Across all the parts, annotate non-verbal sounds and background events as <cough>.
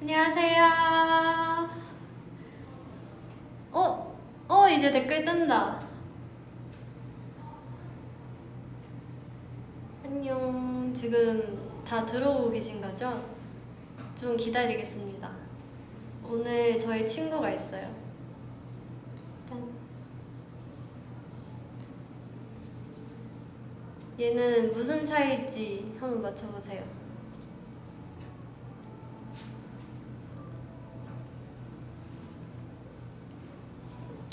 안녕하세요. 어? 어, 이제 댓글 뜬다. 안녕. 지금 다 들어오고 계신 거죠? 좀 기다리겠습니다. 오늘 저희 친구가 있어요. 짠. 얘는 무슨 차이일지 한번 맞춰보세요.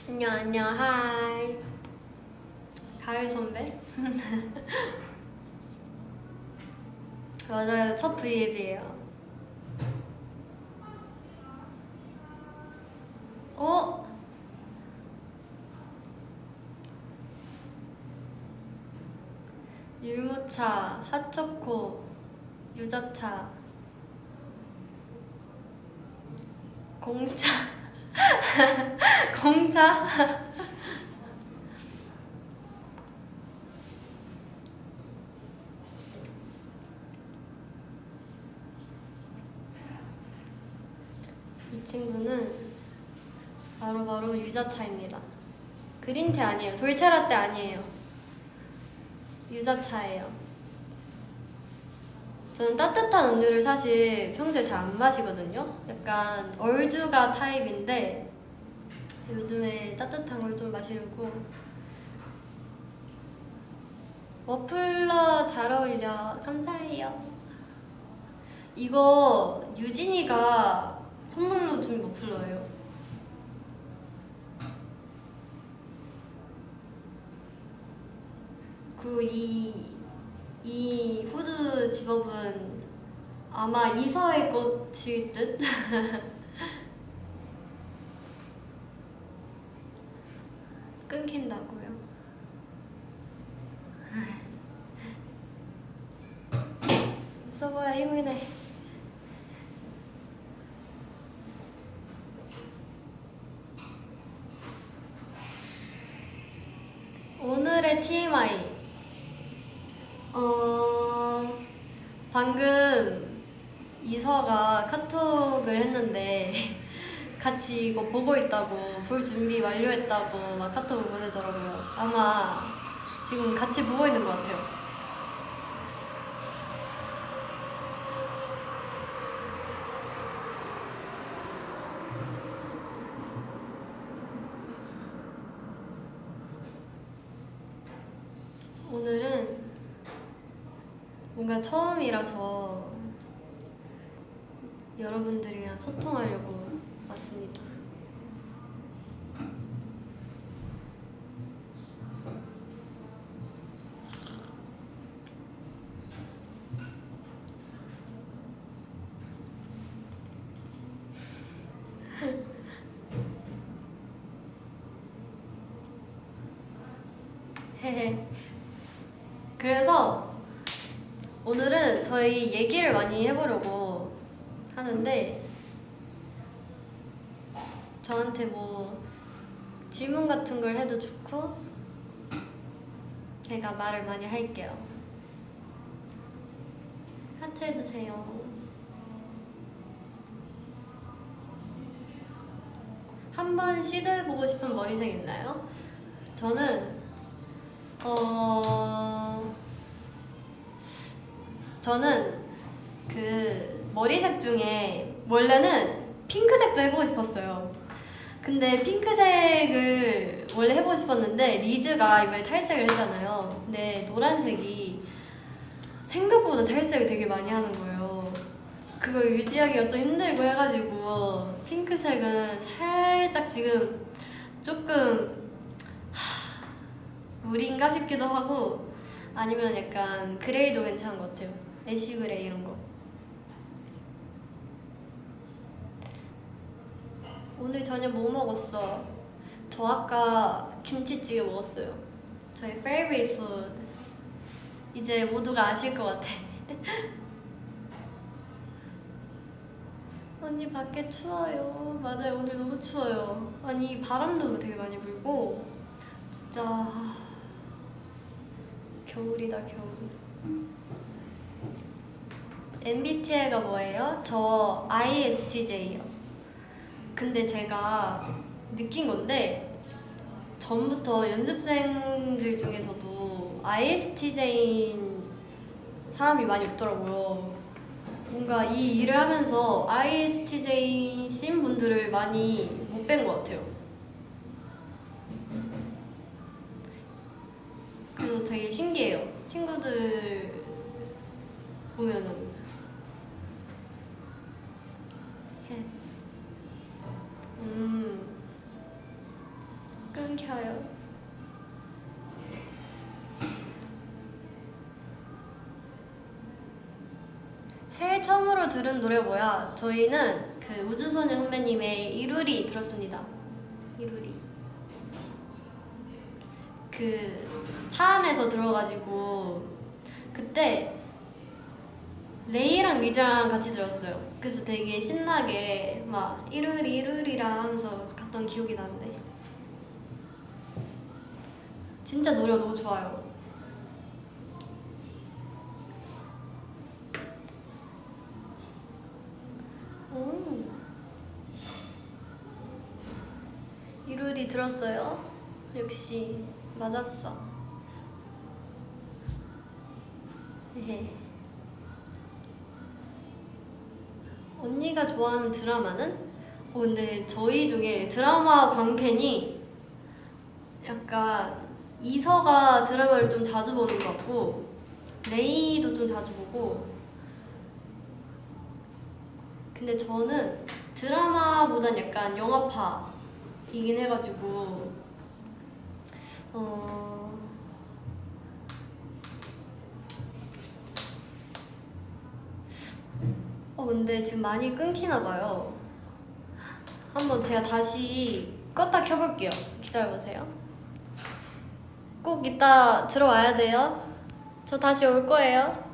안녕 안녕 하이. 가을 선배? <laughs> 맞아요 첫 브이앱이에요. 어? 율무차, 핫초코, 유자차, 공차, <laughs> 공차. <laughs> 이 친구는 바로 바로 유자차입니다. 그린티 아니에요. 돌체라떼 아니에요. 유자차예요. 저는 따뜻한 음료를 사실 평소에 잘 안 마시거든요. 약간 얼주가 타입인데 요즘에 따뜻한 걸 좀 마시려고 머플러 잘 어울려. 감사해요. 이거 유진이가 선물로 준 머플러예요. 그리고 이, 이 후드 집업은 아마 이서의 것일 듯? <laughs> 끊긴다고요? 써봐야 힘이 내. 오늘의 TMI. 어, 방금 이서가 카톡을 했는데 같이 이거 보고 있다고 볼 준비 완료했다고 막 카톡을 보내더라고요. 아마 지금 같이 보고 있는 것 같아요. 오늘은 뭔가 처음이라서 여러분들이랑 소통하려고 왔습니다. 헤헤. 그래서 오늘은 저희 얘기를 많이 해보려고 하는데 저한테 뭐 질문 같은 걸 해도 좋고 제가 말을 많이 할게요. 하트 해주세요. 한번 시도해보고 싶은 머리색 있나요? 저는 어 저는 그 머리색 중에 원래는 핑크색도 해보고 싶었어요. 근데 핑크색을 원래 해보고 싶었는데 리즈가 이번에 탈색을 했잖아요. 근데 노란색이 생각보다 탈색을 되게 많이 하는 거예요. 그걸 유지하기가 또 힘들고 해가지고 핑크색은 살짝 지금 조금 하, 무리인가 싶기도 하고 아니면 약간 gray도 괜찮은 것 같아요. ash gray 이런 거. 오늘 저녁 뭐 먹었어? 저 아까 김치찌개 먹었어요. 저희 favorite food. 이제 모두가 아실 것 같아. <laughs> 언니 밖에 추워요. 맞아요. 오늘 너무 추워요. 아니 바람도 되게 많이 불고 진짜 겨울이다 겨울. MBTI가 뭐예요? 저 ISTJ요. 근데 제가 느낀 건데 전부터 연습생들 중에서도 ISTJ인 사람이 많이 없더라고요. 뭔가 이 일을 하면서 ISTJ신 분들을 많이 못 뵌 것 같아요. 그래서 되게 신기해요. 친구들 보면은. 새해 처음으로 들은 노래 뭐야? 저희는 그 우주소녀 선배님의 이루리 들었습니다. 이루리. 그 차 안에서 들어가지고 그때 레이랑 리즈랑 같이 들었어요. 그래서 되게 신나게 막 이루리 이루리라 하면서 갔던 기억이 나는데 진짜 노래가 너무 좋아요. 오. 이루리 들었어요? 역시 맞았어. 헤헤. 언니가 좋아하는 드라마는? 어, 근데 저희 중에 드라마 광팬이 약간 이서가 드라마를 좀 자주 보는 것 같고 레이도 좀 자주 보고 근데 저는 드라마보단 약간 영화파 이긴 해가지고 어 어, 근데 지금 많이 끊기나 봐요. 한번 제가 다시 껐다 켜볼게요. 기다려보세요. 꼭 이따 들어와야 돼요. 저 다시 올 거예요.